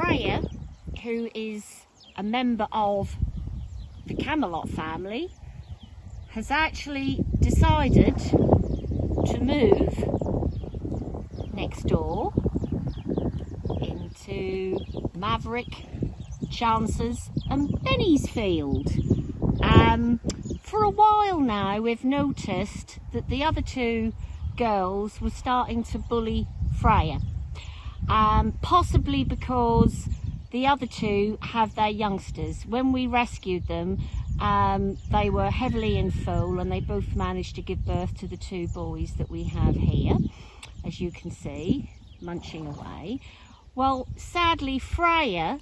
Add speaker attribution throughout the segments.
Speaker 1: Freya, who is a member of the Camelot family, has actually decided to move next door into Maverick, Chances and Benny'sfield. Um, for a while now we've noticed that the other two girls were starting to bully Freya. Um, possibly because the other two have their youngsters. When we rescued them, um, they were heavily in foal and they both managed to give birth to the two boys that we have here, as you can see, munching away. Well, sadly, Freya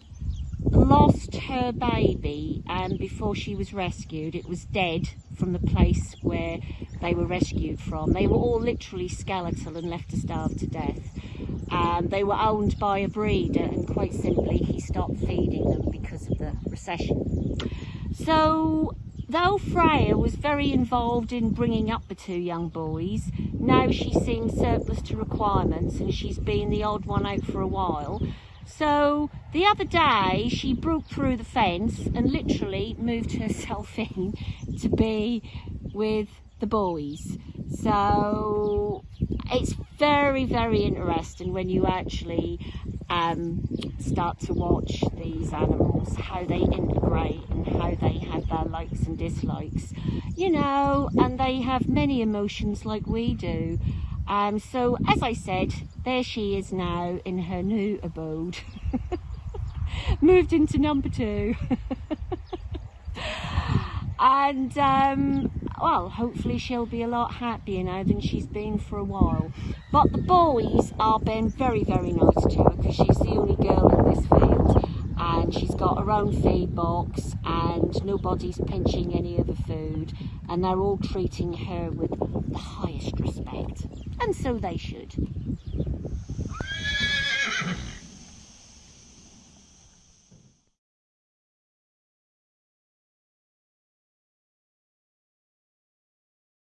Speaker 1: lost her baby and um, before she was rescued. It was dead from the place where they were rescued from. They were all literally skeletal and left to starve to death. Um, they were owned by a breeder and quite simply he stopped feeding them because of the recession. So though Freya was very involved in bringing up the two young boys, now she seems surplus to requirements and she's been the odd one out for a while. So the other day she broke through the fence and literally moved herself in to be with the boys. So it's very, very interesting when you actually um, start to watch these animals, how they integrate and how they have their likes and dislikes, you know, and they have many emotions like we do. Um, so as I said, there she is now in her new abode. Moved into number two. and um, well, hopefully she'll be a lot happier now than she's been for a while. But the boys are being very, very nice to her because she's the only girl in this field and she's got her own feed box and nobody's pinching any of the food and they're all treating her with the highest respect and so they should.